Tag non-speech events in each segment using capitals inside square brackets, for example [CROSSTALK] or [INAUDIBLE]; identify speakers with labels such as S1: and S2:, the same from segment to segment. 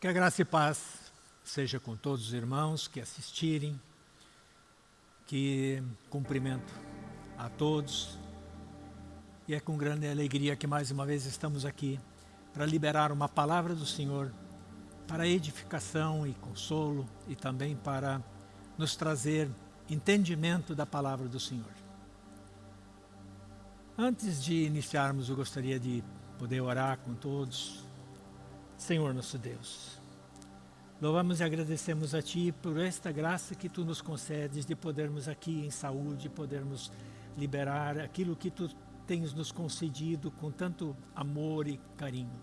S1: Que a graça e paz seja com todos os irmãos que assistirem, que cumprimento a todos. E é com grande alegria que mais uma vez estamos aqui para liberar uma palavra do Senhor para edificação e consolo e também para nos trazer entendimento da palavra do Senhor. Antes de iniciarmos, eu gostaria de poder orar com todos. Senhor nosso Deus, louvamos e agradecemos a Ti por esta graça que Tu nos concedes de podermos aqui em saúde, podermos liberar aquilo que Tu tens nos concedido com tanto amor e carinho.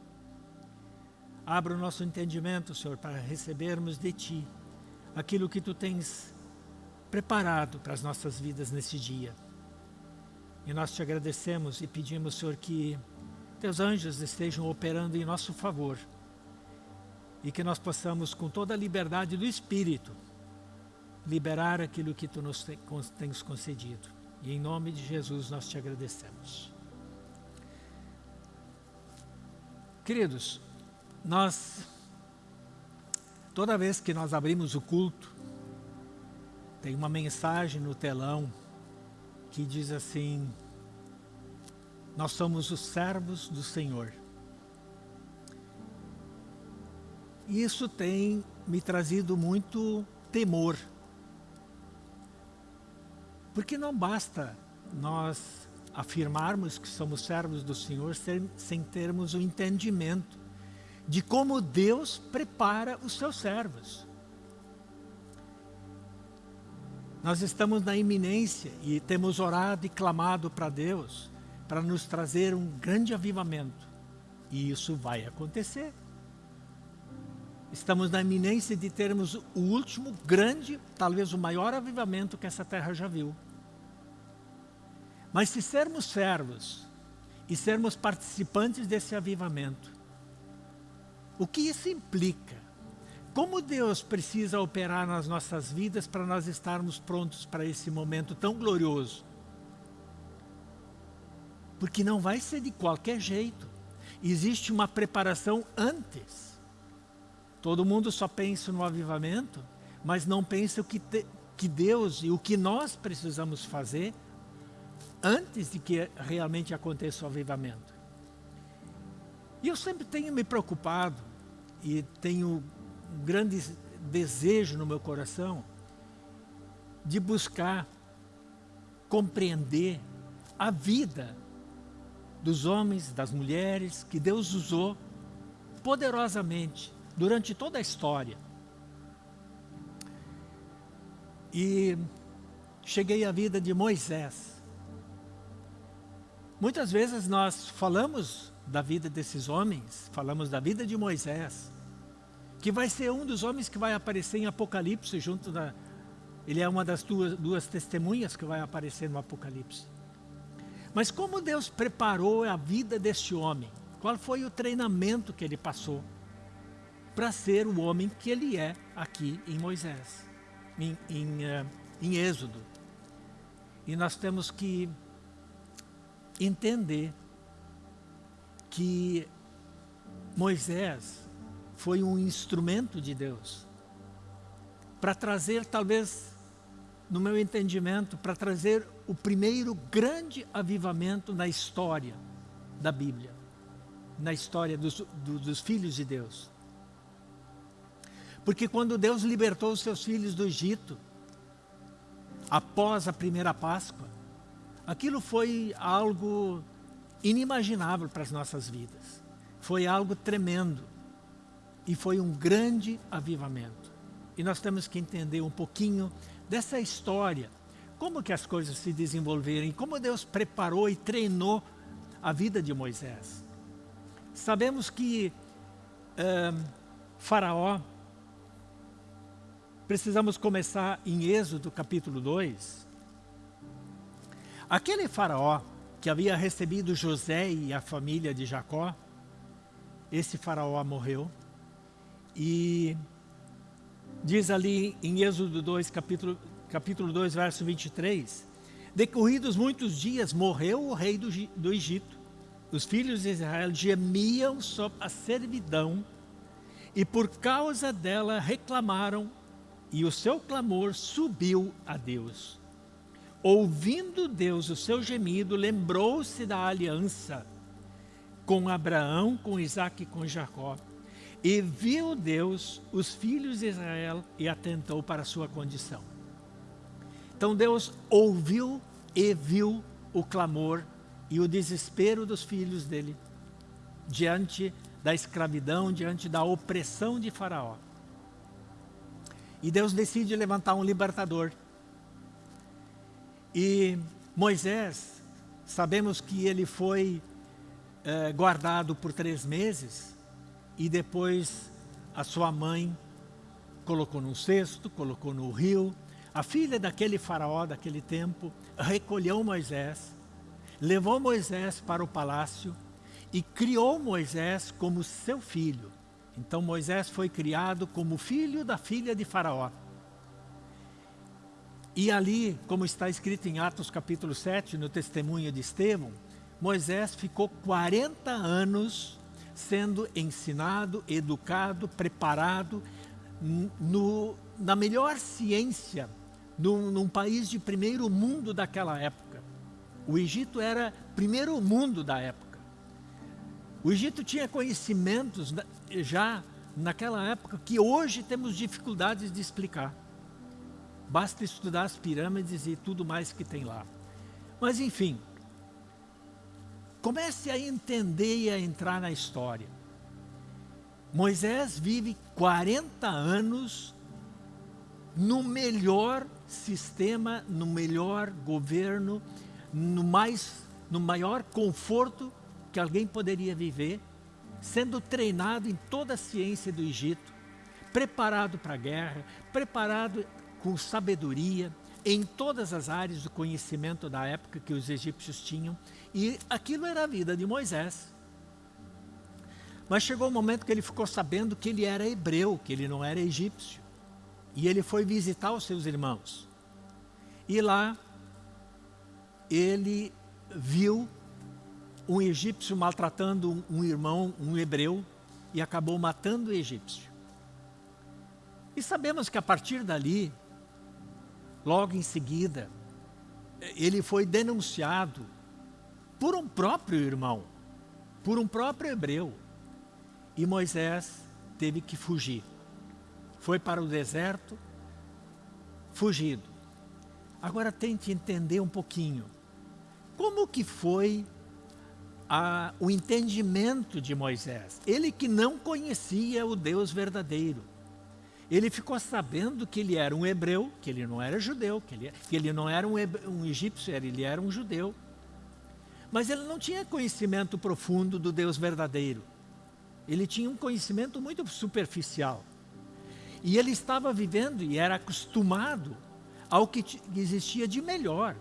S1: Abra o nosso entendimento, Senhor, para recebermos de Ti aquilo que Tu tens preparado para as nossas vidas nesse dia. E nós te agradecemos e pedimos, Senhor, que Teus anjos estejam operando em nosso favor e que nós possamos, com toda a liberdade do Espírito, liberar aquilo que Tu nos tens concedido. E em nome de Jesus nós te agradecemos. Queridos, nós, toda vez que nós abrimos o culto, tem uma mensagem no telão que diz assim, nós somos os servos do Senhor. Isso tem me trazido muito temor. Porque não basta nós afirmarmos que somos servos do Senhor sem, termos o entendimento de como Deus prepara os seus servos. Nós estamos na iminência e temos orado e clamado para Deus para nos trazer um grande avivamento. E isso vai acontecer. Estamos na iminência de termos o último grande, talvez o maior avivamento que essa terra já viu. Mas se sermos servos e sermos participantes desse avivamento, o que isso implica? Como Deus precisa operar nas nossas vidas para nós estarmos prontos para esse momento tão glorioso? Porque não vai ser de qualquer jeito. Existe uma preparação antes. Todo mundo só pensa no avivamento, mas não pensa o que, te, que Deus e o que nós precisamos fazer antes de que realmente aconteça o avivamento. E eu sempre tenho me preocupado e tenho um grande desejo no meu coração de buscar compreender a vida dos homens, das mulheres que Deus usou poderosamente durante toda a história. E cheguei à vida de Moisés. Muitas vezes nós falamos da vida desses homens, falamos da vida de Moisés, que vai ser um dos homens que vai aparecer em Apocalipse, junto da... Ele é uma das duas, duas testemunhas que vai aparecer no Apocalipse. Mas como Deus preparou a vida deste homem? Qual foi o treinamento que ele passou? Para ser o homem que ele é aqui em Moisés, em, em, uh, em Êxodo. E nós temos que entender que Moisés foi um instrumento de Deus para trazer, talvez, no meu entendimento, para trazer o primeiro grande avivamento na história da Bíblia, na história dos, do, dos filhos de Deus. Porque quando Deus libertou os seus filhos do Egito, após a primeira Páscoa, aquilo foi algo inimaginável para as nossas vidas. Foi algo tremendo. E foi um grande avivamento. E nós temos que entender um pouquinho dessa história. Como que as coisas se desenvolveram, como Deus preparou e treinou a vida de Moisés. Sabemos que Faraó precisamos começar em Êxodo capítulo 2. Aquele faraó que havia recebido José e a família de Jacó, esse faraó morreu. E diz ali em Êxodo 2, capítulo, capítulo 2, verso 23, Decorridos muitos dias, morreu o rei do, do Egito. Os filhos de Israel gemiam sob a servidão e por causa dela reclamaram, e o seu clamor subiu a Deus. Ouvindo Deus o seu gemido, lembrou-se da aliança com Abraão, com Isaac e com Jacó. E viu Deus os filhos de Israel e atentou para a sua condição. Então Deus ouviu e viu o clamor e o desespero dos filhos dele diante da escravidão, diante da opressão de Faraó. E Deus decide levantar um libertador. E Moisés, sabemos que ele foi eh, guardado por três meses e depois a sua mãe colocou num cesto, colocou no rio. A filha daquele faraó daquele tempo recolheu Moisés, levou Moisés para o palácio e criou Moisés como seu filho. Então Moisés foi criado como filho da filha de Faraó. E ali, como está escrito em Atos capítulo 7, no testemunho de Estevão, Moisés ficou 40 anos sendo ensinado, educado, preparado no, na melhor ciência, num, num país de primeiro mundo daquela época. O Egito era primeiro mundo da época. O Egito tinha conhecimentos já naquela época que hoje temos dificuldades de explicar. Basta estudar as pirâmides e tudo mais que tem lá. Mas enfim, comece a entender e a entrar na história. Moisés vive 40 anos no melhor sistema, no melhor governo, no, mais, no maior conforto que alguém poderia viver, sendo treinado em toda a ciência do Egito, preparado para a guerra, preparado com sabedoria, em todas as áreas do conhecimento da época que os egípcios tinham, e aquilo era a vida de Moisés. Mas chegou o um momento que ele ficou sabendo que ele era hebreu, que ele não era egípcio. E ele foi visitar os seus irmãos. E lá ele viu um egípcio maltratando um irmão, um hebreu, e acabou matando o egípcio. E sabemos que a partir dali, logo em seguida, ele foi denunciado por um próprio irmão, por um próprio hebreu. E Moisés teve que fugir. Foi para o deserto, fugido. Agora tente entender um pouquinho. Como que foi a, o entendimento de Moisés. Ele que não conhecia o Deus verdadeiro. Ele ficou sabendo que ele era um hebreu, que ele não era judeu, que ele, que ele não era um, um egípcio, ele era um judeu. Mas ele não tinha conhecimento profundo do Deus verdadeiro. Ele tinha um conhecimento muito superficial. E ele estava vivendo e era acostumado ao que existia de melhor.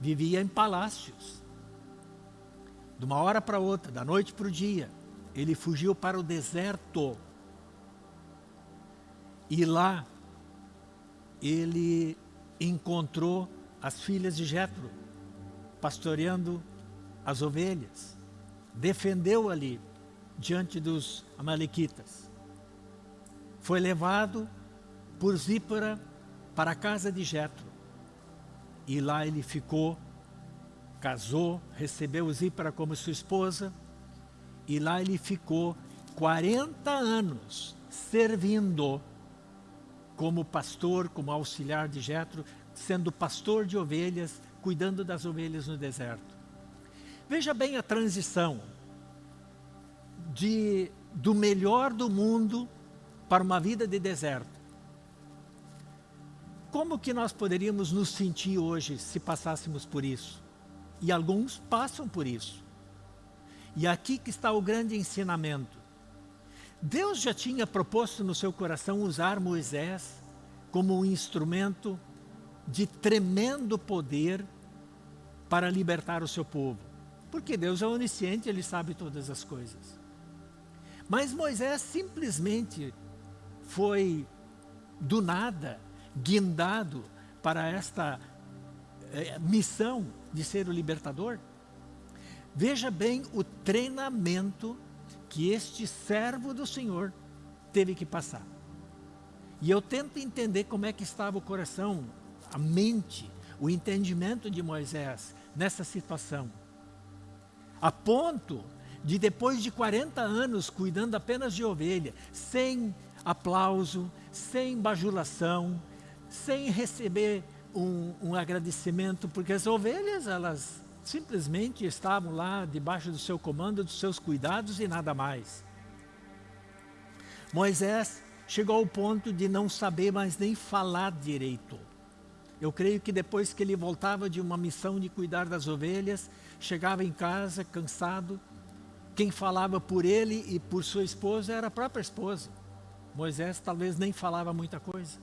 S1: Vivia em palácios de uma hora para outra, da noite para o dia, ele fugiu para o deserto. E lá ele encontrou as filhas de Jetro pastoreando as ovelhas. Defendeu ali diante dos amalequitas. Foi levado por Zípora para a casa de Jetro. E lá ele ficou casou, recebeu Zípara como sua esposa, e lá ele ficou 40 anos servindo como pastor, como auxiliar de Jetro, sendo pastor de ovelhas, cuidando das ovelhas no deserto. Veja bem a transição de, do melhor do mundo para uma vida de deserto. Como que nós poderíamos nos sentir hoje se passássemos por isso? E alguns passam por isso. E aqui que está o grande ensinamento. Deus já tinha proposto no seu coração usar Moisés como um instrumento de tremendo poder para libertar o seu povo. Porque Deus é onisciente, Ele sabe todas as coisas. Mas Moisés simplesmente foi, do nada, guindado para esta é, missão de ser o libertador? Veja bem o treinamento que este servo do Senhor teve que passar. E eu tento entender como é que estava o coração, a mente, o entendimento de Moisés nessa situação. A ponto de depois de 40 anos cuidando apenas de ovelha, sem aplauso, sem bajulação, sem receber um, um, agradecimento, porque as ovelhas, elas simplesmente estavam lá debaixo do seu comando, dos seus cuidados e nada mais. Moisés chegou ao ponto de não saber mais nem falar direito. Eu creio que depois que ele voltava de uma missão de cuidar das ovelhas, chegava em casa cansado, quem falava por ele e por sua esposa era a própria esposa. Moisés talvez nem falava muita coisa.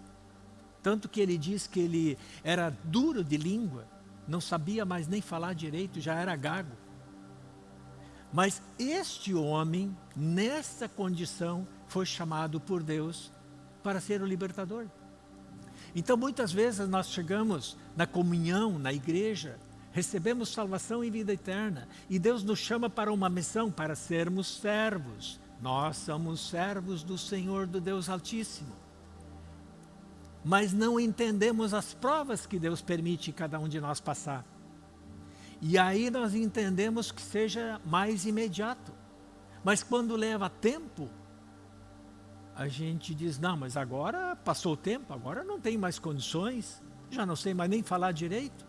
S1: Tanto que ele diz que ele era duro de língua, não sabia mais nem falar direito, já era gago. Mas este homem, nessa condição, foi chamado por Deus para ser o libertador. Então, muitas vezes nós chegamos na comunhão, na igreja, recebemos salvação e vida eterna, e Deus nos chama para uma missão, para sermos servos. Nós somos servos do Senhor, do Deus Altíssimo. Mas não entendemos as provas que Deus permite cada um de nós passar. E aí nós entendemos que seja mais imediato. Mas quando leva tempo, a gente diz, não, mas agora passou o tempo, agora não tem mais condições, já não sei mais nem falar direito.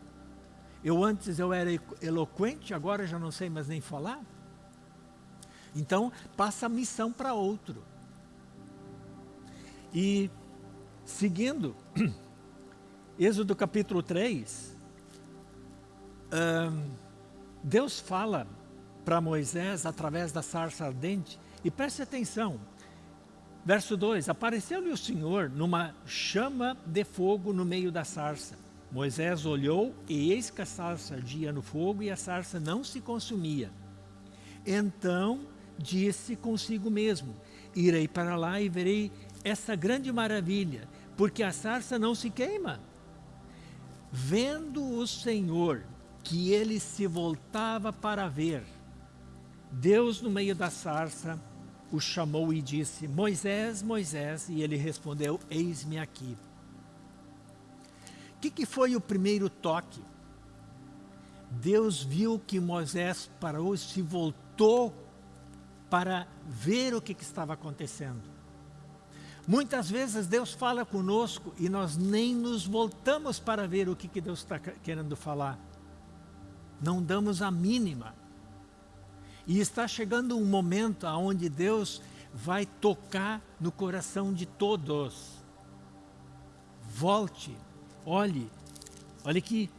S1: Eu antes eu era eloquente, agora já não sei mais nem falar. Então, passa a missão para outro. E, seguindo, [CLEARS THROAT] Êxodo capítulo 3, Deus fala para Moisés através da sarça ardente, e preste atenção, verso 2, apareceu-lhe o Senhor numa chama de fogo no meio da sarça. Moisés olhou e eis que a sarça ardia no fogo e a sarça não se consumia. Então disse consigo mesmo, irei para lá e verei essa grande maravilha, porque a sarça não se queima. Vendo o Senhor que ele se voltava para ver, Deus no meio da sarça o chamou e disse, Moisés, Moisés, e ele respondeu, eis-me aqui. O que, que foi o primeiro toque? Deus viu que Moisés parou se voltou para ver o que, que estava acontecendo. Muitas vezes Deus fala conosco e nós nem nos voltamos para ver o que, que Deus está querendo falar. Não damos a mínima. E está chegando um momento onde Deus vai tocar no coração de todos. Volte Olhe, olhe aqui.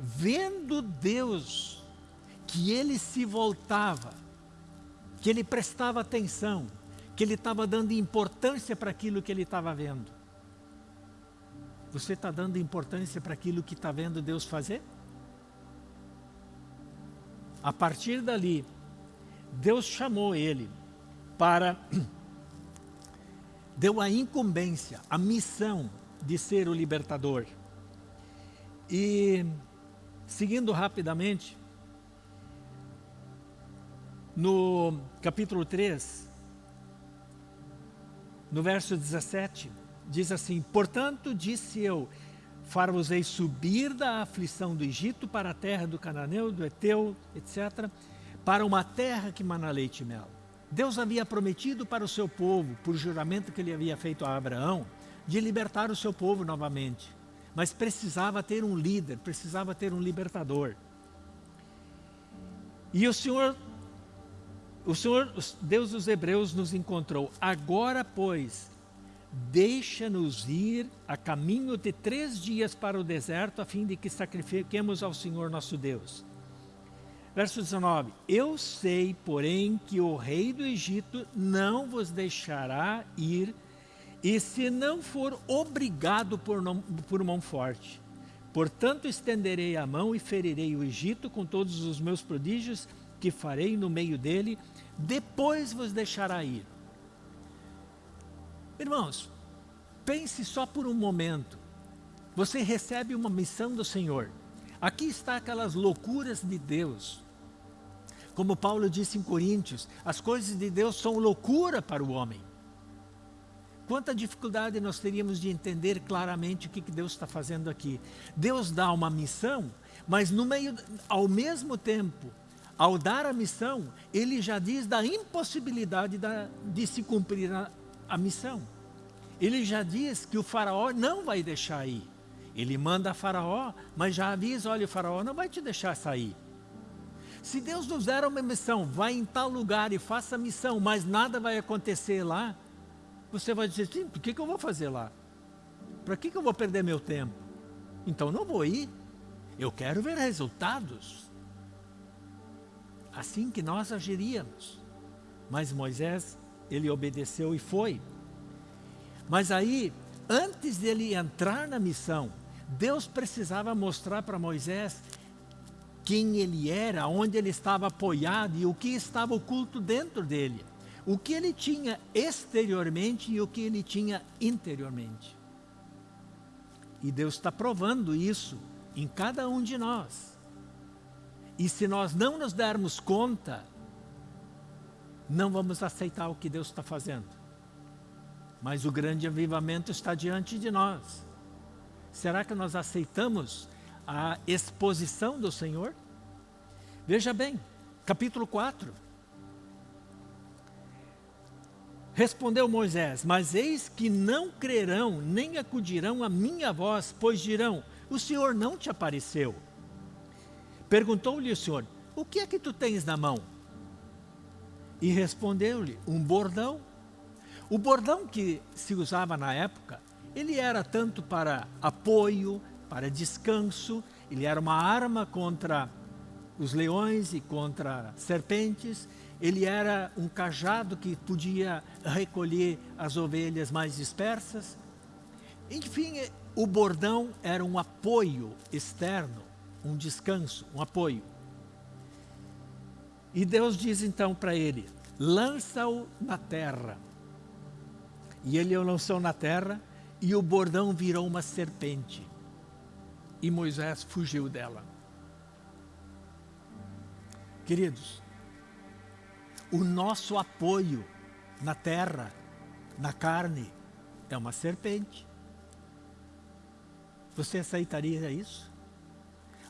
S1: Vendo Deus que ele se voltava, que ele prestava atenção, que ele estava dando importância para aquilo que ele estava vendo. Você está dando importância para aquilo que está vendo Deus fazer? A partir dali, Deus chamou ele para, [CLEARS THROAT] deu a incumbência, a missão de ser o libertador. E, seguindo rapidamente, no capítulo 3, no verso 17, diz assim, Portanto, disse eu, far-vos-ei subir da aflição do Egito para a terra do Cananeu, do Eteu, etc., para uma terra que mana leite e mel. Deus havia prometido para o seu povo, por juramento que ele havia feito a Abraão, de libertar o seu povo novamente. Mas precisava ter um líder, precisava ter um libertador. E o Senhor, o Senhor, Deus dos Hebreus nos encontrou. Agora, pois, deixa-nos ir a caminho de três dias para o deserto, a fim de que sacrifiquemos ao Senhor nosso Deus. Verso 19, Eu sei, porém, que o rei do Egito não vos deixará ir e se não for obrigado por, não, por mão forte. Portanto, estenderei a mão e ferirei o Egito com todos os meus prodígios que farei no meio dele, depois vos deixará ir. Irmãos, pense só por um momento. Você recebe uma missão do Senhor. Aqui está aquelas loucuras de Deus. Como Paulo disse em Coríntios, as coisas de Deus são loucura para o homem Quanta dificuldade nós teríamos de entender claramente o que Deus está fazendo aqui. Deus dá uma missão, mas meio, ao mesmo tempo, ao dar a missão, ele já diz da impossibilidade da, de se cumprir a, a missão. Ele já diz que o faraó não vai deixar ir. Ele manda a faraó, mas já avisa, olha, o faraó não vai te deixar sair. Se Deus nos der uma missão, vai em tal lugar e faça a missão, mas nada vai acontecer lá, você vai dizer, sim, por que, que eu vou fazer lá? Para que, que eu vou perder meu tempo? Então não vou ir. Eu quero ver resultados. Assim que nós agiríamos. Mas Moisés, ele obedeceu e foi. Mas aí, antes dele entrar na missão, Deus precisava mostrar para Moisés quem ele era, onde ele estava apoiado e o que estava oculto dentro dele. O que ele tinha exteriormente e o que ele tinha interiormente. E Deus está provando isso em cada um de nós. E se nós não nos dermos conta, não vamos aceitar o que Deus está fazendo. Mas o grande avivamento está diante de nós. Será que nós aceitamos a exposição do Senhor? Veja bem, capítulo 4. Respondeu Moisés, mas eis que não crerão, nem acudirão a minha voz, pois dirão, o Senhor não te apareceu. Perguntou-lhe o Senhor, o que é que tu tens na mão? E respondeu-lhe, um bordão. O bordão que se usava na época, ele era tanto para apoio, para descanso, ele era uma arma contra os leões e contra serpentes, ele era um cajado que podia recolher as ovelhas mais dispersas. Enfim, o bordão era um apoio externo, um descanso, um apoio. E Deus diz então para ele, lança-o na terra. E ele o lançou na terra e o bordão virou uma serpente. E Moisés fugiu dela. Queridos, o nosso apoio na terra, na carne, é uma serpente. Você aceitaria isso?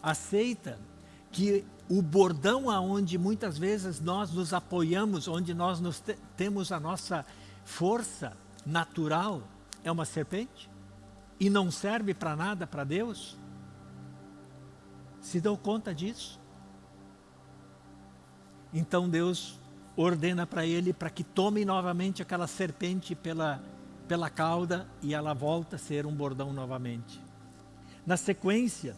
S1: Aceita que o bordão aonde muitas vezes nós nos apoiamos, onde nós te temos a nossa força natural, é uma serpente? E não serve para nada para Deus? Se deu conta disso? Então Deus ordena para ele para que tome novamente aquela serpente pela, pela cauda e ela volta a ser um bordão novamente. Na sequência,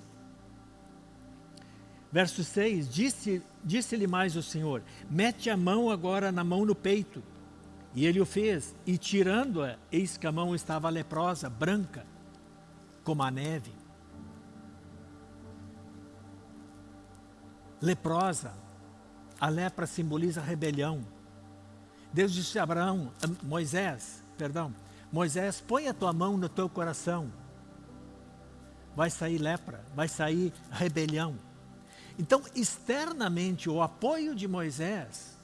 S1: verso 6, disse-lhe disse mais o Senhor, mete a mão agora na mão no peito. E ele o fez, e tirando-a, eis que a mão estava leprosa, branca, como a neve. Leprosa, a lepra simboliza rebelião. Deus disse a Abraão, a Moisés, perdão, Moisés, põe a tua mão no teu coração. Vai sair lepra, vai sair rebelião. Então, externamente, o apoio de Moisés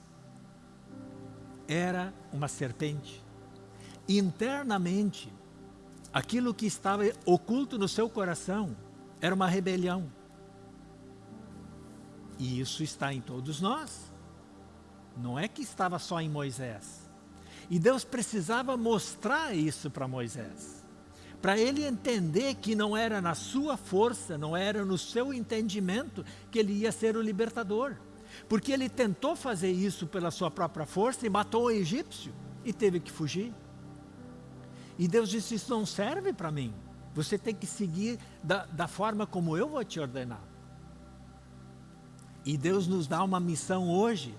S1: era uma serpente. Internamente, aquilo que estava oculto no seu coração era uma rebelião. E isso está em todos nós. Não é que estava só em Moisés. E Deus precisava mostrar isso para Moisés. Para ele entender que não era na sua força, não era no seu entendimento que ele ia ser o libertador. Porque ele tentou fazer isso pela sua própria força e matou o egípcio e teve que fugir. E Deus disse, isso não serve para mim. Você tem que seguir da, da forma como eu vou te ordenar. E Deus nos dá uma missão hoje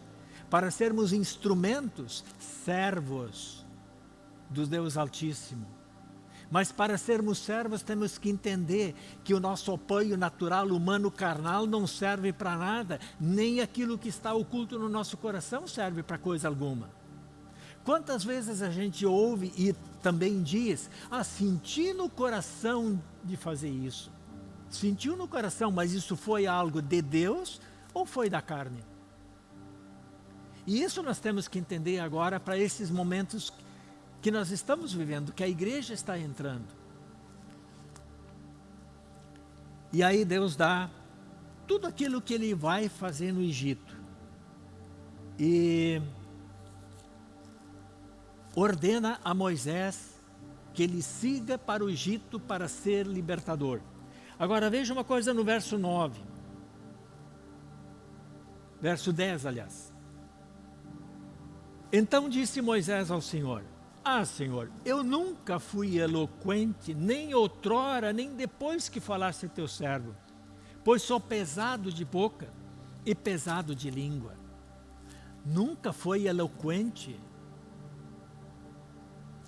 S1: para sermos instrumentos, servos do Deus Altíssimo. Mas para sermos servos temos que entender que o nosso apoio natural, humano, carnal não serve para nada, nem aquilo que está oculto no nosso coração serve para coisa alguma. Quantas vezes a gente ouve e também diz, ah, senti no coração de fazer isso. Sentiu no coração, mas isso foi algo de Deus ou foi da carne? E isso nós temos que entender agora para esses momentos que nós estamos vivendo, que a igreja está entrando. E aí Deus dá tudo aquilo que ele vai fazer no Egito. E ordena a Moisés que ele siga para o Egito para ser libertador. Agora veja uma coisa no verso 9. Verso 10, aliás. Então disse Moisés ao Senhor, Ah, Senhor, eu nunca fui eloquente, nem outrora, nem depois que falasse teu servo, pois sou pesado de boca e pesado de língua. Nunca foi eloquente,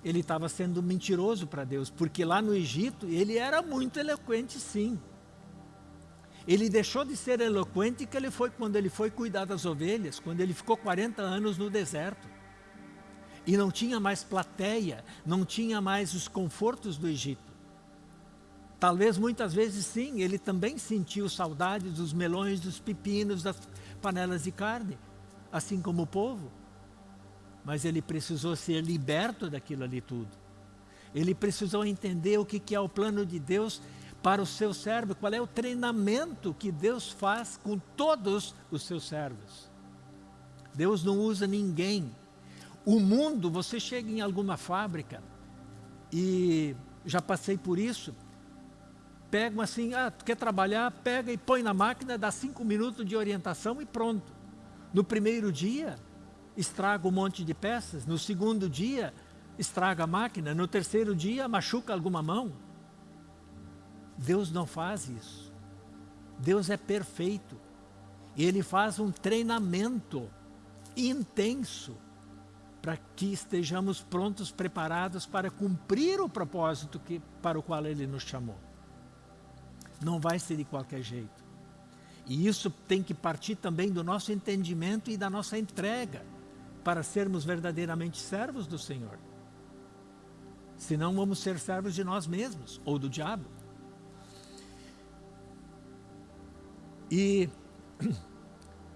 S1: ele estava sendo mentiroso para Deus, porque lá no Egito ele era muito eloquente sim. Ele deixou de ser eloquente que ele foi quando ele foi cuidar das ovelhas, quando ele ficou 40 anos no deserto. E não tinha mais plateia, não tinha mais os confortos do Egito. Talvez muitas vezes sim, ele também sentiu saudade dos melões, dos pepinos, das panelas de carne, assim como o povo mas ele precisou ser liberto daquilo ali tudo. Ele precisou entender o que é o plano de Deus para o seu servo, qual é o treinamento que Deus faz com todos os seus servos. Deus não usa ninguém. O mundo, você chega em alguma fábrica e já passei por isso, pegam assim, ah, tu quer trabalhar, pega e põe na máquina, dá cinco minutos de orientação e pronto. No primeiro dia, estraga um monte de peças, no segundo dia estraga a máquina, no terceiro dia machuca alguma mão. Deus não faz isso. Deus é perfeito. E Ele faz um treinamento intenso para que estejamos prontos, preparados para cumprir o propósito que, para o qual Ele nos chamou. Não vai ser de qualquer jeito. E isso tem que partir também do nosso entendimento e da nossa entrega para sermos verdadeiramente servos do Senhor. Senão vamos ser servos de nós mesmos ou do diabo. E [CLEARS THROAT]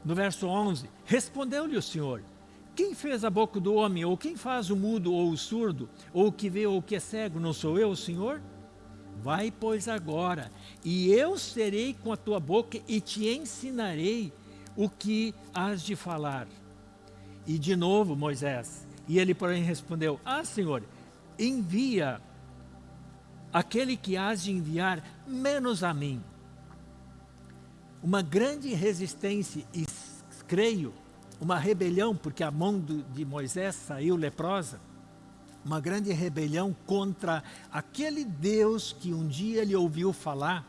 S1: no verso 11, respondeu-lhe o Senhor, quem fez a boca do homem, ou quem faz o mudo ou o surdo, ou o que vê ou o que é cego, não sou eu Senhor? Vai, pois, agora, e eu serei com a tua boca e te ensinarei o que has de falar. E de novo Moisés. E ele, porém, respondeu: Ah, Senhor, envia aquele que has de enviar, menos a mim. Uma grande resistência, e creio, uma rebelião, porque a mão do, de Moisés saiu leprosa, uma grande rebelião contra aquele Deus que um dia ele ouviu falar,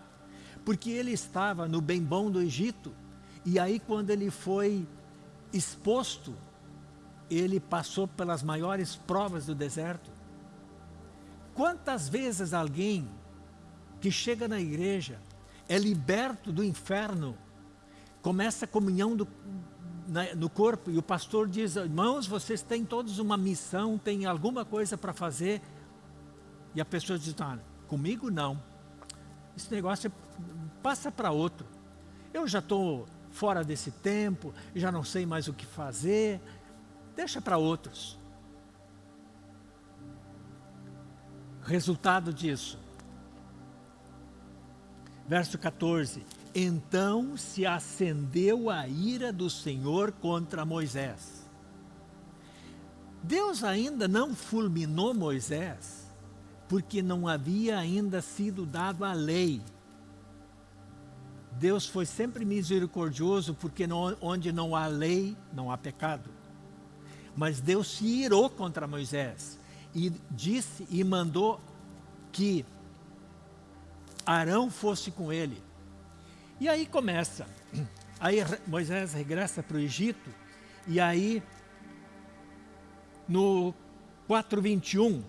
S1: porque ele estava no bem bom do Egito, e aí quando ele foi exposto ele passou pelas maiores provas do deserto. Quantas vezes alguém que chega na igreja é liberto do inferno, começa a comunhão do, no corpo e o pastor diz, irmãos, vocês têm todos uma missão, têm alguma coisa para fazer, e a pessoa diz, ah, comigo não, esse negócio passa para outro, eu já estou fora desse tempo, já não sei mais o que fazer, deixa para outros. Resultado disso. Verso 14. Então se acendeu a ira do Senhor contra Moisés. Deus ainda não fulminou Moisés, porque não havia ainda sido dado a lei. Deus foi sempre misericordioso, porque onde não há lei, não há pecado. Mas Deus se irou contra Moisés e disse e mandou que Arão fosse com ele. E aí começa. [CLEARS THROAT] Aí Moisés regressa para o Egito e aí no 4:21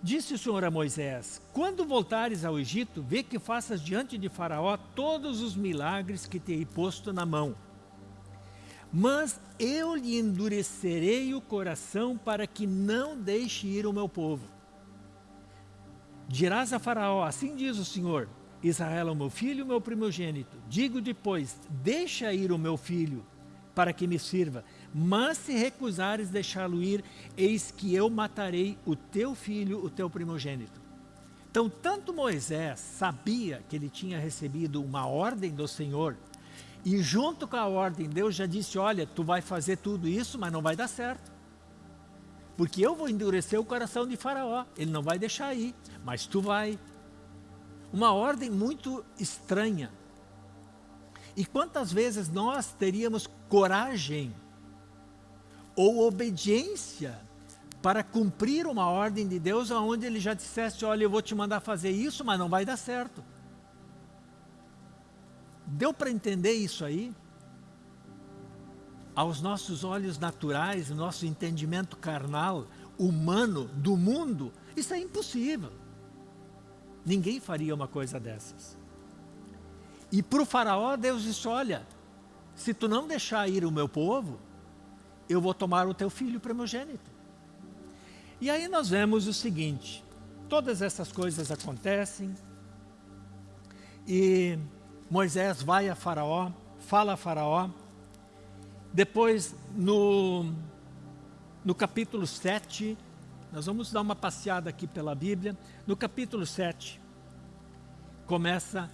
S1: Disse o Senhor a Moisés: Quando voltares ao Egito, vê que faças diante de Faraó todos os milagres que te hei posto na mão mas eu lhe endurecerei o coração para que não deixe ir o meu povo. Dirás a Faraó, assim diz o Senhor, Israel é o meu filho, o meu primogênito. Digo depois, deixa ir o meu filho, para que me sirva. Mas se recusares deixá-lo ir, eis que eu matarei o teu filho, o teu primogênito. Então, tanto Moisés sabia que ele tinha recebido uma ordem do Senhor, e junto com a ordem, Deus já disse, olha, tu vai fazer tudo isso, mas não vai dar certo. Porque eu vou endurecer o coração de faraó, ele não vai deixar ir, mas tu vai. Uma ordem muito estranha. E quantas vezes nós teríamos coragem ou obediência para cumprir uma ordem de Deus onde ele já dissesse, olha, eu vou te mandar fazer isso, mas não vai dar certo. Deu para entender isso aí? Aos nossos olhos naturais, nosso entendimento carnal, humano, do mundo, isso é impossível. Ninguém faria uma coisa dessas. E para o faraó, Deus disse, olha, se tu não deixar ir o meu povo, eu vou tomar o teu filho primogênito. E aí nós vemos o seguinte, todas essas coisas acontecem e Moisés vai a Faraó, fala a Faraó, depois no, no capítulo 7, nós vamos dar uma passeada aqui pela Bíblia, no capítulo 7, começa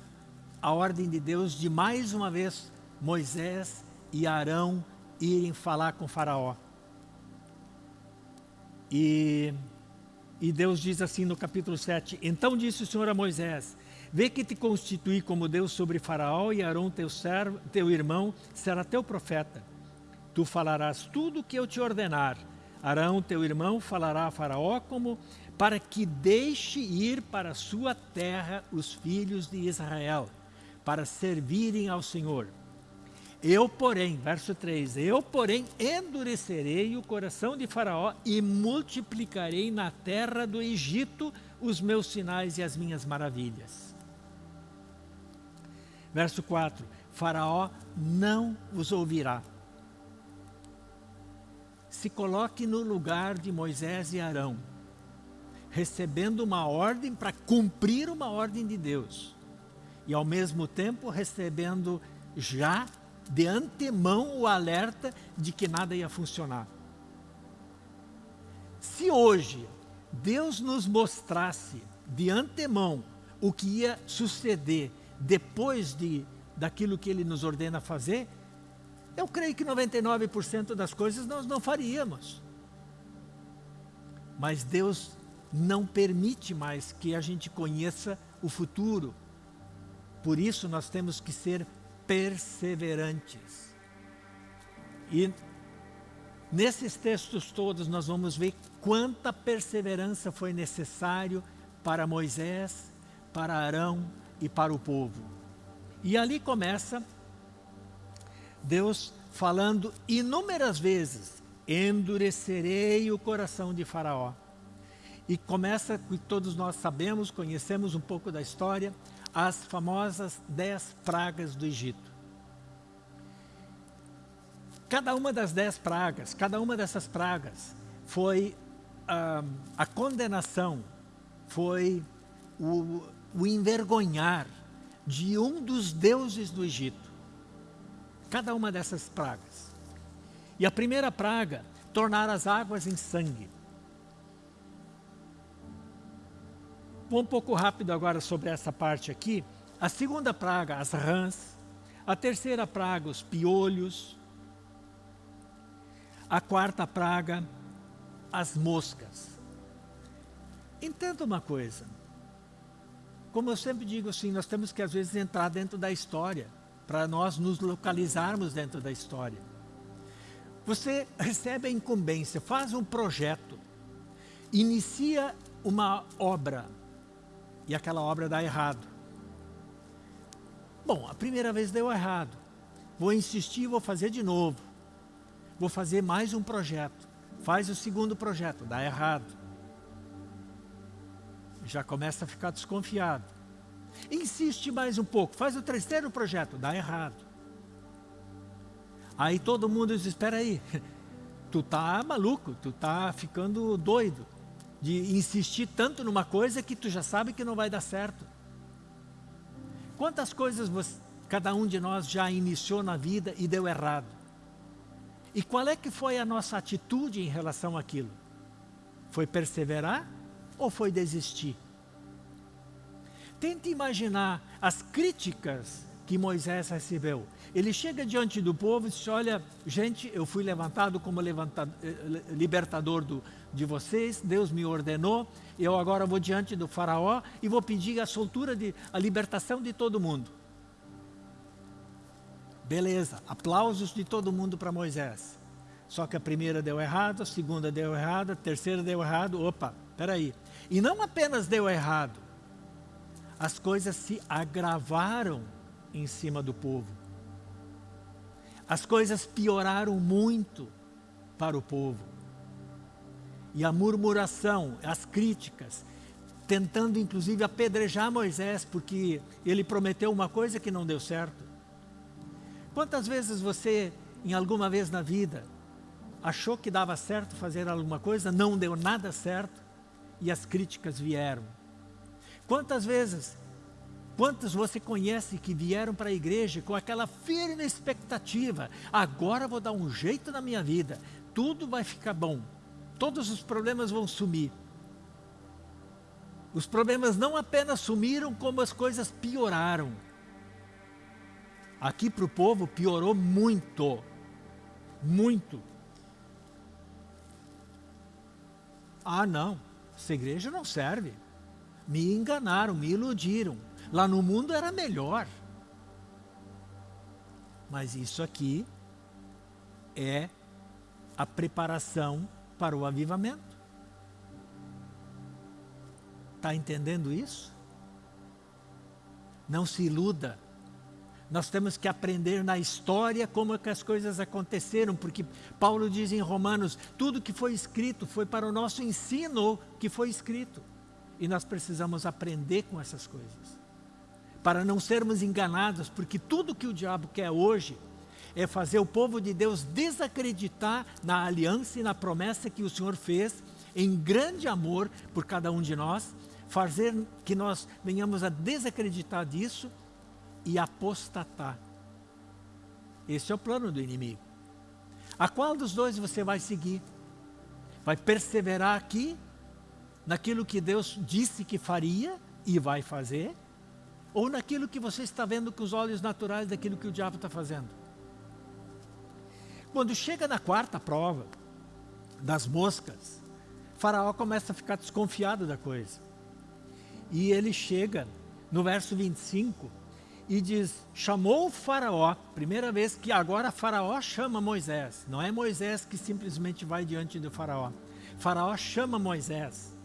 S1: a ordem de Deus de mais uma vez Moisés e Arão irem falar com Faraó. E, e Deus diz assim no capítulo 7, Então disse o Senhor a Moisés, Vê que te constituí como Deus sobre Faraó e Arão teu servo, teu irmão, será teu profeta. Tu falarás tudo o que eu te ordenar. Arão, teu irmão, falará a Faraó como para que deixe ir para sua terra os filhos de Israel, para servirem ao Senhor. Eu, porém, verso 3, eu, porém, endurecerei o coração de Faraó e multiplicarei na terra do Egito os meus sinais e as minhas maravilhas. Verso 4, Faraó não os ouvirá. Se coloque no lugar de Moisés e Arão, recebendo uma ordem para cumprir uma ordem de Deus, e ao mesmo tempo recebendo já de antemão o alerta de que nada ia funcionar. Se hoje Deus nos mostrasse de antemão o que ia suceder depois de, daquilo que Ele nos ordena fazer, eu creio que 99% das coisas nós não faríamos. Mas Deus não permite mais que a gente conheça o futuro. Por isso nós temos que ser perseverantes. E nesses textos todos nós vamos ver quanta perseverança foi necessário para Moisés, para Arão e para o povo. E ali começa Deus falando inúmeras vezes, endurecerei o coração de faraó. E começa, que todos nós sabemos, conhecemos um pouco da história, as famosas dez pragas do Egito. Cada uma das dez pragas, cada uma dessas pragas foi ah, a condenação, foi o, o envergonhar de um dos deuses do Egito. Cada uma dessas pragas. E a primeira praga, tornar as águas em sangue. Vou um pouco rápido agora sobre essa parte aqui. A segunda praga, as rãs. A terceira praga, os piolhos. A quarta praga, as moscas. Entenda uma coisa. Como eu sempre digo assim, nós temos que às vezes entrar dentro da história, para nós nos localizarmos dentro da história. Você recebe a incumbência, faz um projeto, inicia uma obra, e aquela obra dá errado. Bom, a primeira vez deu errado. Vou insistir, vou fazer de novo. Vou fazer mais um projeto. Faz o segundo projeto, dá errado. Já começa a ficar desconfiado. Insiste mais um pouco, faz o terceiro projeto, dá errado. Aí todo mundo diz, espera aí, [LAUGHS] tu tá maluco, tu tá ficando doido de insistir tanto numa coisa que tu já sabe que não vai dar certo. Quantas coisas você, cada um de nós já iniciou na vida e deu errado? E qual é que foi a nossa atitude em relação àquilo? Foi perseverar ou foi desistir? Tente imaginar as críticas que Moisés recebeu. Ele chega diante do povo e diz, olha, gente, eu fui levantado como levantado, eh, libertador do, de vocês, Deus me ordenou, eu agora vou diante do faraó e vou pedir a soltura, de, a libertação de todo mundo. Beleza, aplausos de todo mundo para Moisés. Só que a primeira deu errado, a segunda deu errado, a terceira deu errado, opa, peraí. E não apenas deu errado, as coisas se agravaram em cima do povo. As coisas pioraram muito para o povo. E a murmuração, as críticas, tentando inclusive apedrejar Moisés, porque ele prometeu uma coisa que não deu certo. Quantas vezes você, em alguma vez na vida, achou que dava certo fazer alguma coisa, não deu nada certo, e as críticas vieram. Quantas vezes Quantos você conhece que vieram para a igreja com aquela firme expectativa? Agora vou dar um jeito na minha vida, tudo vai ficar bom, todos os problemas vão sumir. Os problemas não apenas sumiram, como as coisas pioraram. Aqui para o povo piorou muito, muito. Ah não, essa igreja não serve. Me enganaram, me iludiram. Lá no mundo era melhor. Mas isso aqui é a preparação para o avivamento. Está entendendo isso? Não se iluda. Nós temos que aprender na história como é que as coisas aconteceram, porque Paulo diz em Romanos, tudo que foi escrito foi para o nosso ensino que foi escrito. E nós precisamos aprender com essas coisas para não sermos enganados, porque tudo que o diabo quer hoje é fazer o povo de Deus desacreditar na aliança e na promessa que o Senhor fez em grande amor por cada um de nós, fazer que nós venhamos a desacreditar disso e apostatar. Esse é o plano do inimigo. A qual dos dois você vai seguir? Vai perseverar aqui, naquilo que Deus disse que faria e vai fazer? ou naquilo que você está vendo com os olhos naturais daquilo que o diabo está fazendo. Quando chega na quarta prova, das moscas, Faraó começa a ficar desconfiado da coisa. E ele chega no verso 25 e diz, chamou o faraó, primeira vez que agora faraó chama Moisés, não é Moisés que simplesmente vai diante do faraó. Faraó chama Moisés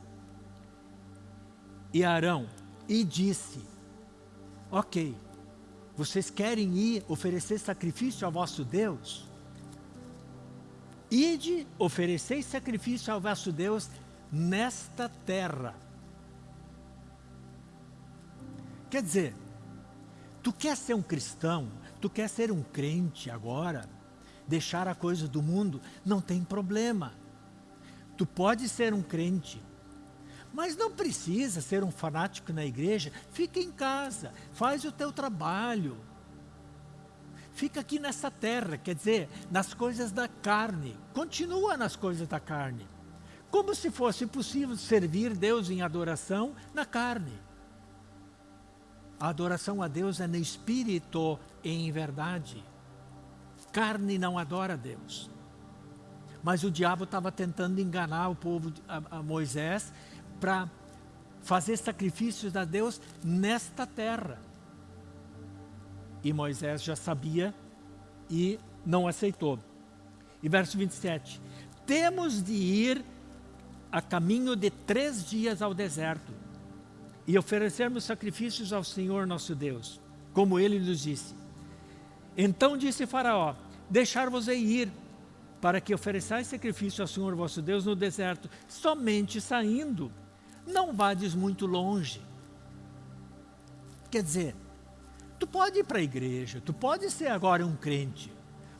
S1: e Arão e disse, ok, vocês querem ir oferecer sacrifício ao vosso Deus? Ide, ofereceis sacrifício ao vosso Deus nesta terra. Quer dizer, tu quer ser um cristão, tu quer ser um crente agora, deixar a coisa do mundo, não tem problema. Tu pode ser um crente, mas não precisa ser um fanático na igreja. Fica em casa, faz o teu trabalho. Fica aqui nessa terra, quer dizer, nas coisas da carne. Continua nas coisas da carne. Como se fosse possível servir Deus em adoração na carne. A adoração a Deus é no espírito e em verdade. Carne não adora Deus. Mas o diabo estava tentando enganar o povo, a, a Moisés, para fazer sacrifícios a Deus nesta terra. E Moisés já sabia e não aceitou. E verso 27, temos de ir a caminho de três dias ao deserto e oferecermos sacrifícios ao Senhor nosso Deus, como ele nos disse. Então disse Faraó, deixar-vos ir, para que ofereçais sacrifício ao Senhor vosso Deus no deserto, somente saindo não vades muito longe. Quer dizer, tu pode ir para a igreja, tu pode ser agora um crente,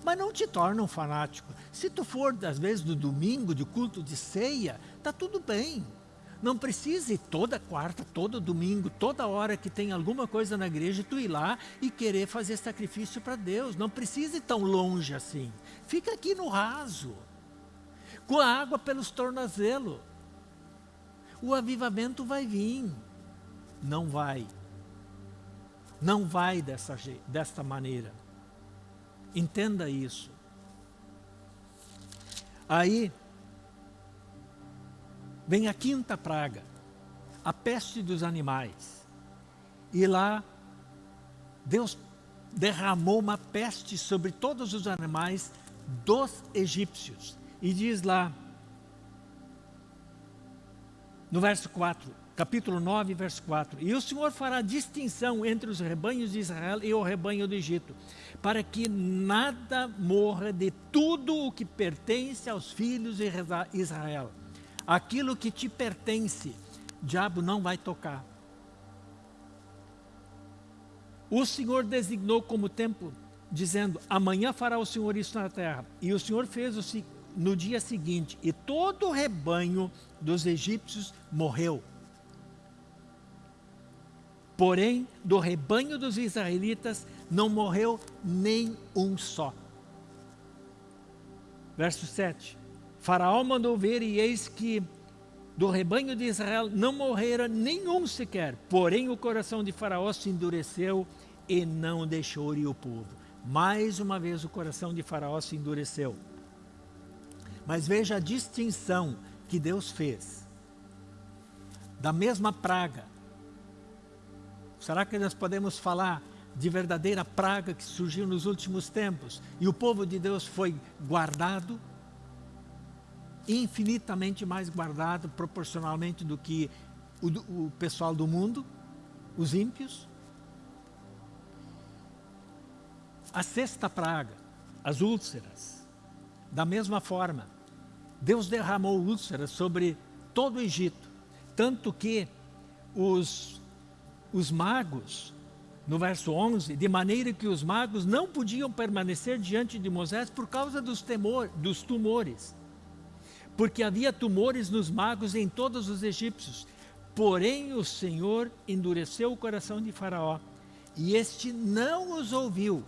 S1: mas não te torna um fanático. Se tu for, às vezes, do domingo, de culto de ceia, está tudo bem. Não precisa ir toda quarta, todo domingo, toda hora que tem alguma coisa na igreja, tu ir lá e querer fazer sacrifício para Deus. Não precisa ir tão longe assim. Fica aqui no raso, com a água pelos tornozelos. O avivamento vai vir. Não vai. Não vai dessa, desta maneira. Entenda isso. Aí, vem a quinta praga, a peste dos animais. E lá, Deus derramou uma peste sobre todos os animais dos egípcios. E diz lá, no verso 4, capítulo 9, verso 4. E o Senhor fará distinção entre os rebanhos de Israel e o rebanho do Egito, para que nada morra de tudo o que pertence aos filhos de Israel. Aquilo que te pertence, diabo não vai tocar. O Senhor designou como tempo, dizendo, amanhã fará o Senhor isso na terra. E o Senhor fez o, no dia seguinte, e todo o rebanho dos egípcios morreu. Porém, do rebanho dos israelitas não morreu nem um só. Verso 7. Faraó mandou ver e eis que do rebanho de Israel não morrera nenhum sequer. Porém o coração de Faraó se endureceu e não deixou ir o povo. Mais uma vez o coração de Faraó se endureceu. Mas veja a distinção que Deus fez. Da mesma praga. Será que nós podemos falar de verdadeira praga que surgiu nos últimos tempos? E o povo de Deus foi guardado infinitamente mais guardado proporcionalmente do que o, o pessoal do mundo, os ímpios. A sexta praga, as úlceras, da mesma forma, Deus derramou úlceras sobre todo o Egito, tanto que os, os magos, no verso 11, de maneira que os magos não podiam permanecer diante de Moisés por causa dos, temor, dos tumores porque havia tumores nos magos em todos os egípcios. Porém o Senhor endureceu o coração de Faraó, e este não os ouviu,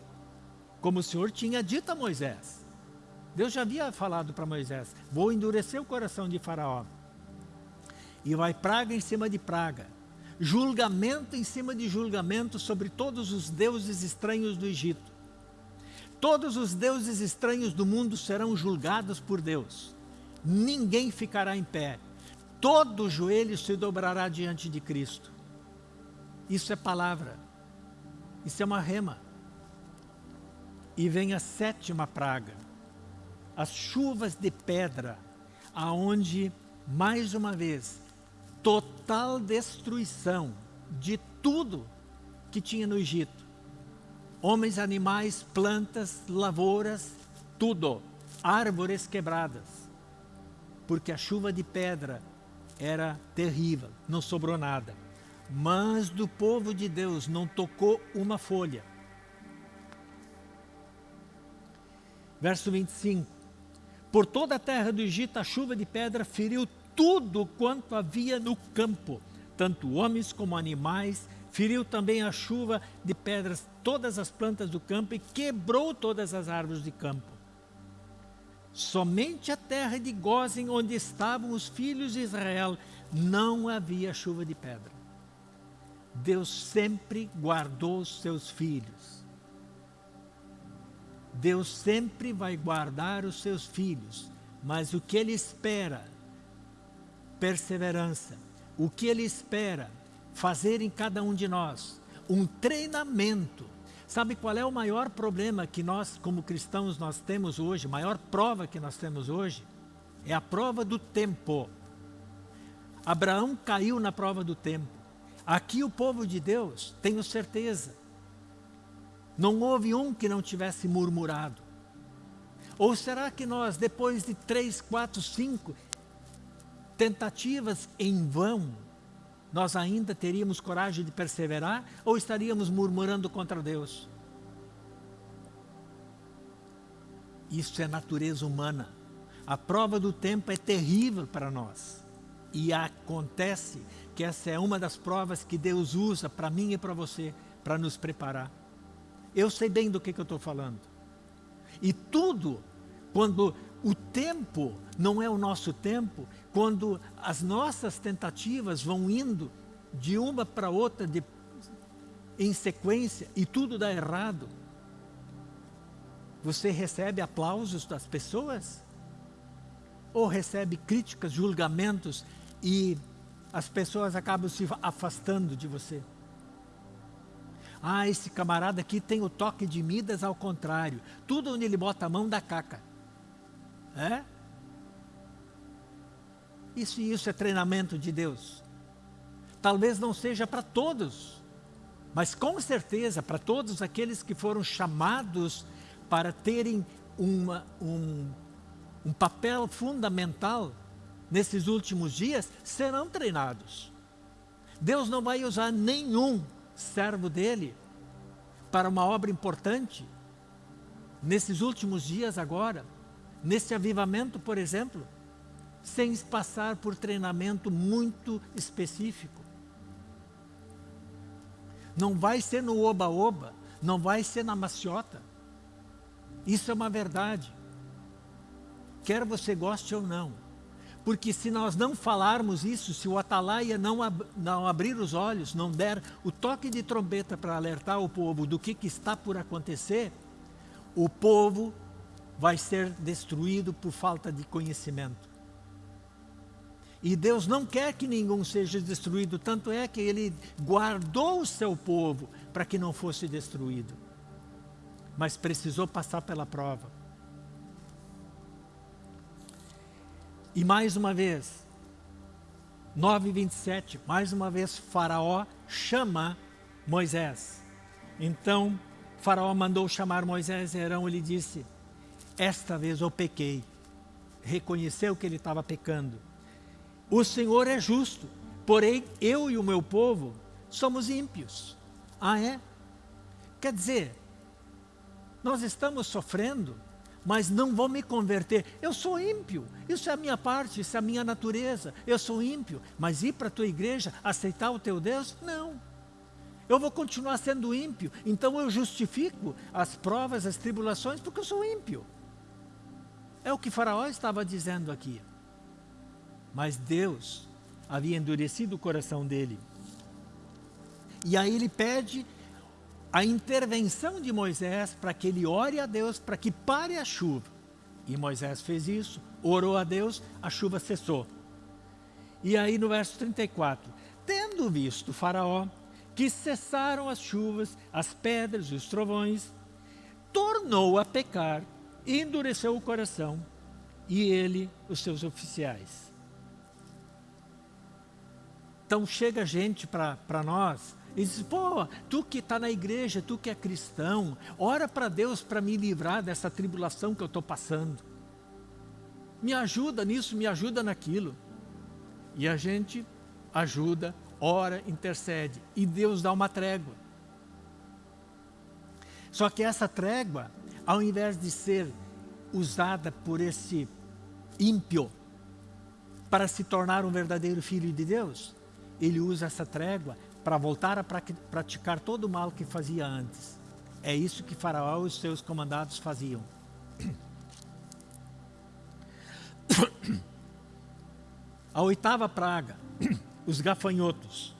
S1: como o Senhor tinha dito a Moisés. Deus já havia falado para Moisés, vou endurecer o coração de Faraó. E vai praga em cima de praga, julgamento em cima de julgamento sobre todos os deuses estranhos do Egito. Todos os deuses estranhos do mundo serão julgados por Deus ninguém ficará em pé. Todo joelho se dobrará diante de Cristo. Isso é palavra. Isso é uma rema. E vem a sétima praga. As chuvas de pedra, aonde, mais uma vez, total destruição de tudo que tinha no Egito. Homens, animais, plantas, lavouras, tudo. Árvores quebradas porque a chuva de pedra era terrível, não sobrou nada. Mas do povo de Deus não tocou uma folha. Verso 25. Por toda a terra do Egito a chuva de pedra feriu tudo quanto havia no campo, tanto homens como animais, feriu também a chuva de pedras todas as plantas do campo e quebrou todas as árvores de campo. Somente a terra de Gozem, onde estavam os filhos de Israel, não havia chuva de pedra. Deus sempre guardou os seus filhos. Deus sempre vai guardar os seus filhos, mas o que Ele espera? Perseverança. O que Ele espera? Fazer em cada um de nós um treinamento Sabe qual é o maior problema que nós, como cristãos, nós temos hoje, maior prova que nós temos hoje? É a prova do tempo. Abraão caiu na prova do tempo. Aqui o povo de Deus, tenho certeza, não houve um que não tivesse murmurado. Ou será que nós, depois de três, quatro, cinco tentativas em vão, nós ainda teríamos coragem de perseverar ou estaríamos murmurando contra Deus? Isso é natureza humana. A prova do tempo é terrível para nós. E acontece que essa é uma das provas que Deus usa para mim e para você, para nos preparar. Eu sei bem do que, que eu estou falando. E tudo, quando o tempo não é o nosso tempo, quando as nossas tentativas vão indo de uma para outra de, em sequência e tudo dá errado, você recebe aplausos das pessoas? Ou recebe críticas, julgamentos e as pessoas acabam se afastando de você? Ah, esse camarada aqui tem o toque de Midas ao contrário. Tudo onde ele bota a mão dá caca. É? Isso isso é treinamento de Deus. Talvez não seja para todos, mas com certeza para todos aqueles que foram chamados para terem uma, um, um papel fundamental nesses últimos dias, serão treinados. Deus não vai usar nenhum servo dele para uma obra importante nesses últimos dias agora, nesse avivamento, por exemplo, sem passar por treinamento muito específico. Não vai ser no oba-oba, não vai ser na maciota. Isso é uma verdade. Quer você goste ou não. Porque se nós não falarmos isso, se o atalaia não, ab não abrir os olhos, não der o toque de trombeta para alertar o povo do que, que está por acontecer, o povo vai ser destruído por falta de conhecimento. E Deus não quer que nenhum seja destruído, tanto é que Ele guardou o seu povo para que não fosse destruído. Mas precisou passar pela prova. E mais uma vez, 9:27, mais uma vez Faraó chama Moisés. Então, Faraó mandou chamar Moisés e Arão e lhe disse: Esta vez eu pequei. Reconheceu que ele estava pecando. O Senhor é justo, porém eu e o meu povo somos ímpios. Ah, é? Quer dizer, nós estamos sofrendo mas não vou me converter. Eu sou ímpio, isso é a minha parte, isso é a minha natureza. Eu sou ímpio, mas ir para a tua igreja, aceitar o teu Deus? Não. Eu vou continuar sendo ímpio, então eu justifico as provas, as tribulações, porque eu sou ímpio. É o que Faraó estava dizendo aqui. Mas Deus havia endurecido o coração dele. E aí ele pede a intervenção de Moisés para que ele ore a Deus para que pare a chuva. E Moisés fez isso, orou a Deus, a chuva cessou. E aí no verso 34, tendo visto faraó que cessaram as chuvas, as pedras e os trovões, tornou a pecar, endureceu o coração, e ele, os seus oficiais. Então chega gente para nós e diz, pô, tu que está na igreja, tu que é cristão, ora para Deus para me livrar dessa tribulação que eu estou passando. Me ajuda nisso, me ajuda naquilo. E a gente ajuda, ora, intercede. E Deus dá uma trégua. Só que essa trégua, ao invés de ser usada por esse ímpio para se tornar um verdadeiro filho de Deus, ele usa essa trégua para voltar a praticar todo o mal que fazia antes. É isso que Faraó e os seus comandados faziam. [COUGHS] A oitava praga, [COUGHS] os gafanhotos.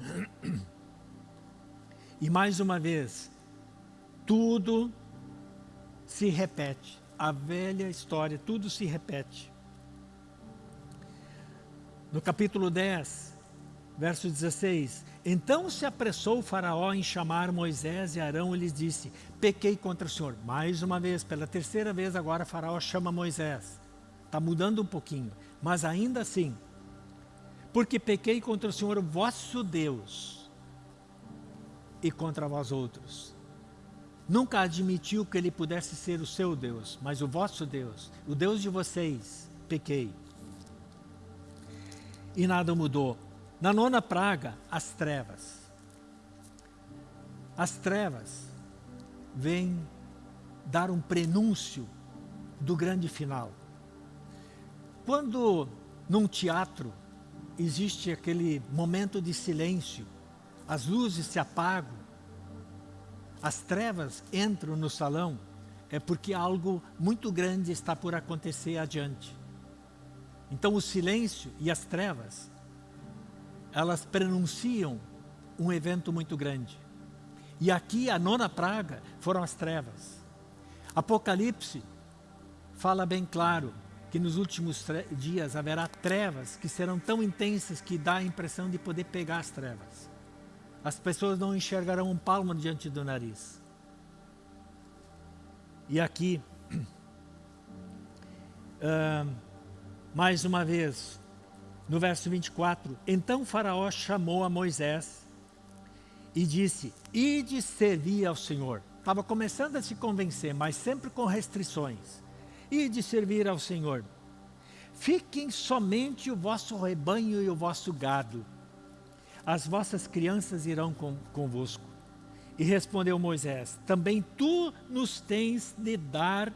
S1: [COUGHS] E mais uma vez, tudo se repete. A velha história, tudo se repete. No capítulo 10, verso 16: Então se apressou o Faraó em chamar Moisés e Arão e lhes disse: Pequei contra o Senhor. Mais uma vez, pela terceira vez, agora Faraó chama Moisés. Está mudando um pouquinho, mas ainda assim, porque pequei contra o Senhor vosso Deus e contra vós outros. Nunca admitiu que ele pudesse ser o seu Deus, mas o vosso Deus, o Deus de vocês, pequei e nada mudou. Na nona praga, as trevas. As trevas vêm dar um prenúncio do grande final. Quando num teatro existe aquele momento de silêncio, as luzes se apagam, as trevas entram no salão, é porque algo muito grande está por acontecer adiante. Então o silêncio e as trevas, elas prenunciam um evento muito grande. E aqui a nona praga foram as trevas. Apocalipse fala bem claro que nos últimos dias haverá trevas que serão tão intensas que dá a impressão de poder pegar as trevas. As pessoas não enxergarão um palmo diante do nariz. E aqui, [CLEARS THROAT] uh, mais uma vez, no verso 24, então faraó chamou a Moisés e disse, ide servir ao Senhor. Estava começando a se convencer, mas sempre com restrições. Ide servir ao Senhor. Fiquem somente o vosso rebanho e o vosso gado. As vossas crianças irão com, convosco. E respondeu Moisés, também tu nos tens de dar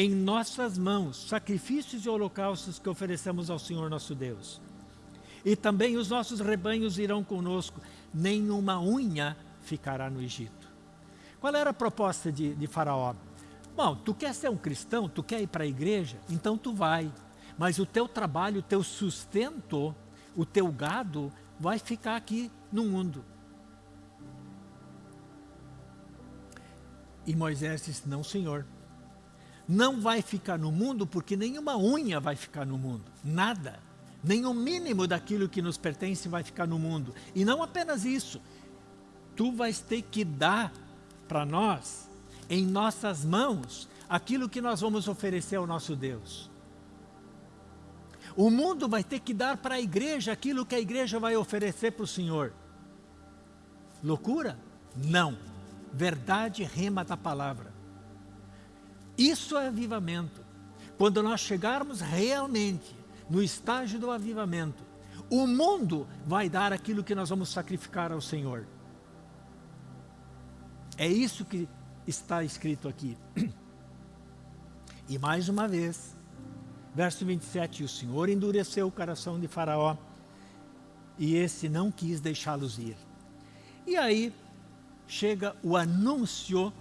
S1: em nossas mãos sacrifícios e holocaustos que oferecemos ao Senhor nosso Deus. E também os nossos rebanhos irão conosco, nenhuma unha ficará no Egito. Qual era a proposta de, de Faraó? Bom, tu quer ser um cristão, tu quer ir para a igreja, então tu vai. Mas o teu trabalho, o teu sustento, o teu gado vai ficar aqui no mundo. E Moisés disse, não senhor, não vai ficar no mundo porque nenhuma unha vai ficar no mundo, nada nem o mínimo daquilo que nos pertence vai ficar no mundo. E não apenas isso, tu vais ter que dar para nós, em nossas mãos, aquilo que nós vamos oferecer ao nosso Deus. O mundo vai ter que dar para a igreja aquilo que a igreja vai oferecer para o Senhor. Loucura? Não. Verdade rema da palavra. Isso é avivamento. Quando nós chegarmos realmente no estágio do avivamento, o mundo vai dar aquilo que nós vamos sacrificar ao Senhor. É isso que está escrito aqui. E mais uma vez, verso 27, o Senhor endureceu o coração de Faraó e esse não quis deixá-los ir. E aí chega o anúncio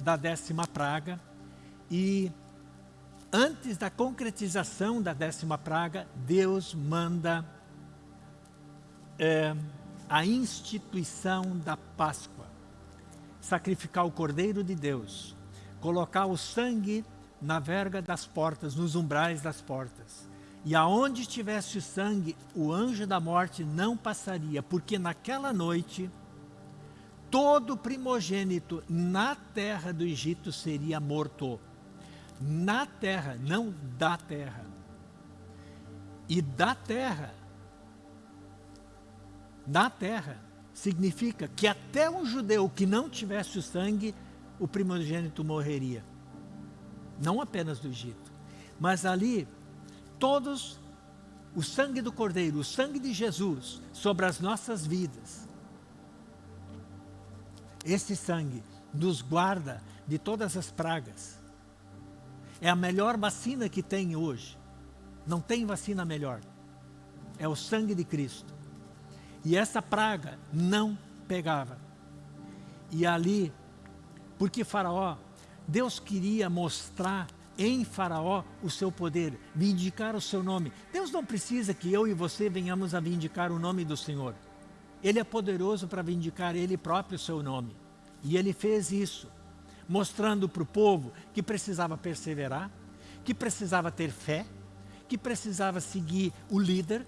S1: da décima praga e antes da concretização da décima praga, Deus manda é, a instituição da Páscoa. Sacrificar o Cordeiro de Deus, colocar o sangue na verga das portas, nos umbrais das portas. E aonde estivesse o sangue, o anjo da morte não passaria, porque naquela noite, todo primogênito na terra do Egito seria morto na terra, não da terra. E da terra, na terra, significa que até um judeu que não tivesse o sangue, o primogênito morreria. Não apenas do Egito, mas ali, todos, o sangue do Cordeiro, o sangue de Jesus, sobre as nossas vidas. Esse sangue nos guarda de todas as pragas é a melhor vacina que tem hoje. Não tem vacina melhor. É o sangue de Cristo. E essa praga não pegava. E ali, porque Faraó, Deus queria mostrar em Faraó o seu poder, vindicar o seu nome. Deus não precisa que eu e você venhamos a vindicar o nome do Senhor. Ele é poderoso para vindicar Ele próprio o seu nome. E Ele fez isso mostrando para o povo que precisava perseverar, que precisava ter fé, que precisava seguir o líder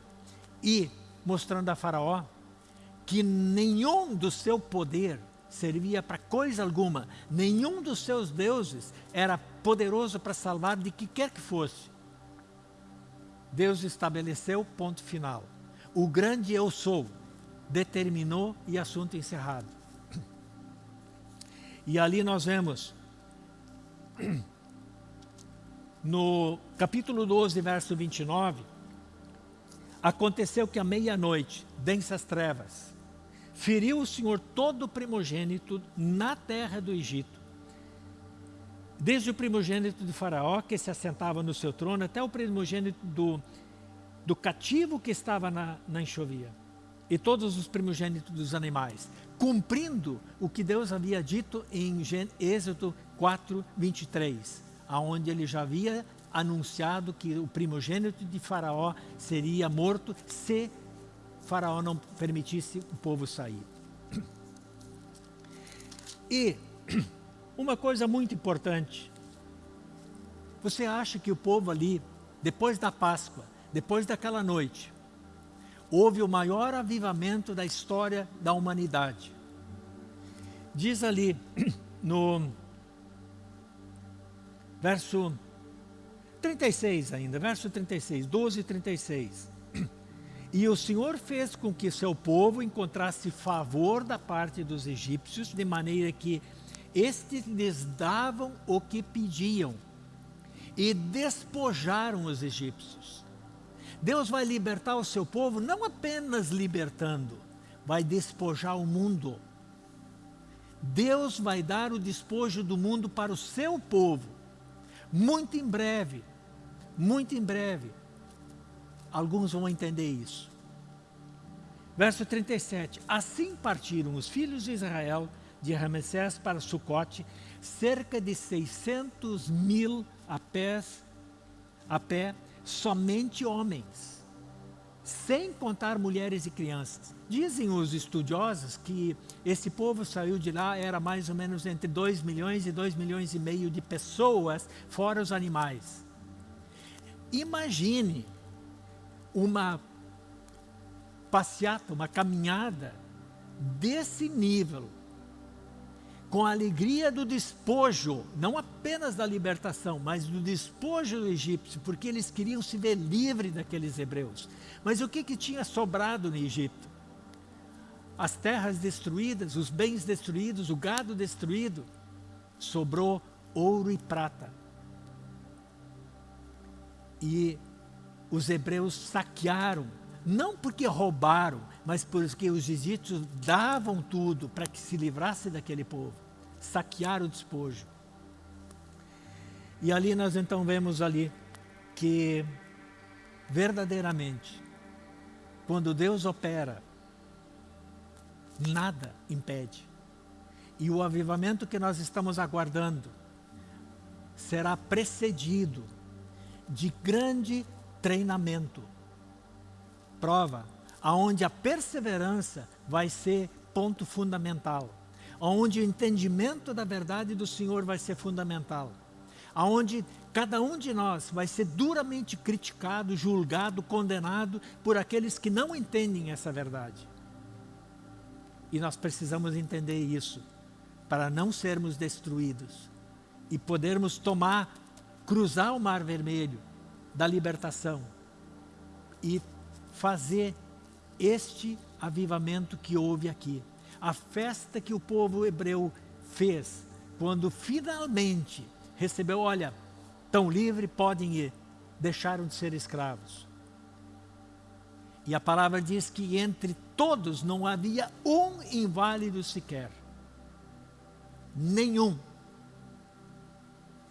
S1: e mostrando a faraó que nenhum do seu poder servia para coisa alguma, nenhum dos seus deuses era poderoso para salvar de que quer que fosse. Deus estabeleceu ponto final. O grande eu sou determinou e assunto encerrado. E ali nós vemos, [CLEARS THROAT] no capítulo 12, verso 29, aconteceu que à meia-noite, densas trevas, feriu o Senhor todo o primogênito na terra do Egito. desde o primogênito de Faraó, que se assentava no seu trono, até o primogênito do, do cativo que estava na, na enxovia, e todos os primogênitos dos animais, cumprindo o que Deus havia dito em Êxodo 4, 23, aonde ele já havia anunciado que o primogênito de Faraó seria morto se Faraó não permitisse o povo sair. E [CLEARS THROAT] uma coisa muito importante, você acha que o povo ali, depois da Páscoa, depois daquela noite, houve o maior avivamento da história da humanidade. Diz ali [CLEARS THROAT] no verso 36 ainda, verso 36, 12 e 36. [CLEARS THROAT] E o Senhor fez com que seu povo encontrasse favor da parte dos egípcios, de maneira que estes lhes davam o que pediam e despojaram os egípcios. Deus vai libertar o seu povo não apenas libertando, vai despojar o mundo. Deus vai dar o despojo do mundo para o seu povo. Muito em breve, muito em breve, alguns vão entender isso. Verso 37, assim partiram os filhos de Israel de Ramessés para Sucote, cerca de 600 mil a, pés, a pé, somente homens, sem contar mulheres e crianças. Dizem os estudiosos que esse povo saiu de lá, era mais ou menos entre 2 milhões e 2 milhões e meio de pessoas, fora os animais. Imagine uma passeata, uma caminhada desse nível, com a alegria do despojo, não apenas da libertação, mas do despojo do egípcio, porque eles queriam se ver livre daqueles hebreus. Mas o que, que tinha sobrado no Egito? As terras destruídas, os bens destruídos, o gado destruído, sobrou ouro e prata. E os hebreus saquearam, não porque roubaram, mas porque os egípcios davam tudo para que se livrasse daquele povo. Saquearam o despojo. E ali nós então vemos ali que verdadeiramente, quando Deus opera, nada impede. E o avivamento que nós estamos aguardando será precedido de grande treinamento, prova, aonde a perseverança vai ser ponto fundamental, aonde o entendimento da verdade do Senhor vai ser fundamental, aonde cada um de nós vai ser duramente criticado, julgado, condenado por aqueles que não entendem essa verdade. E nós precisamos entender isso para não sermos destruídos e podermos tomar, cruzar o Mar Vermelho da libertação e fazer este avivamento que houve aqui. A festa que o povo hebreu fez quando finalmente recebeu, olha, tão livre, podem ir, deixaram de ser escravos. E a palavra diz que entre todos não havia um inválido sequer. Nenhum.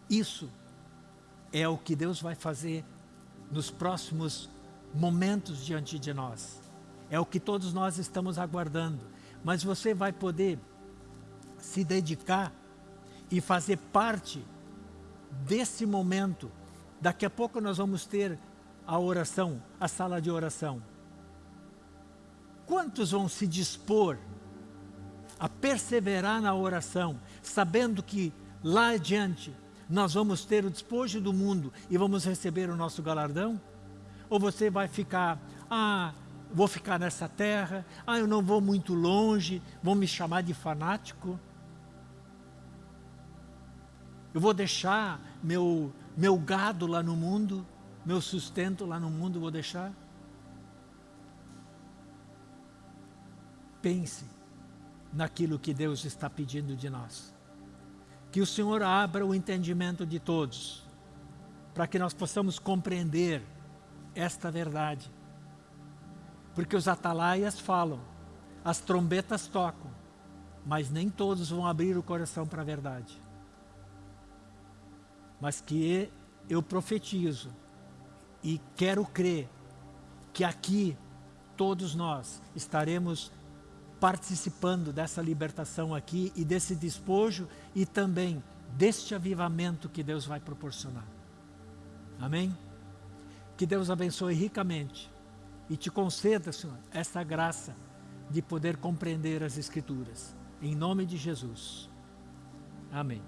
S1: Isso é o que Deus vai fazer nos próximos momentos diante de nós. É o que todos nós estamos aguardando. Mas você vai poder se dedicar e fazer parte desse momento. Daqui a pouco nós vamos ter a oração, a sala de oração. Quantos vão se dispor a perseverar na oração, sabendo que lá adiante nós vamos ter o despojo do mundo e vamos receber o nosso galardão? Ou você vai ficar, ah, vou ficar nessa terra, ah, eu não vou muito longe, vão me chamar de fanático? Eu vou deixar meu, meu gado lá no mundo, meu sustento lá no mundo, vou deixar? Pense naquilo que Deus está pedindo de nós. Que o Senhor abra o entendimento de todos, para que nós possamos compreender esta verdade. Porque os atalaias falam, as trombetas tocam, mas nem todos vão abrir o coração para a verdade. mas que eu profetizo e quero crer que aqui todos nós estaremos participando dessa libertação aqui e desse despojo e também deste avivamento que Deus vai proporcionar. Amém? Que Deus abençoe ricamente e te conceda, Senhor, essa graça de poder compreender as Escrituras. Em nome de Jesus. Amém.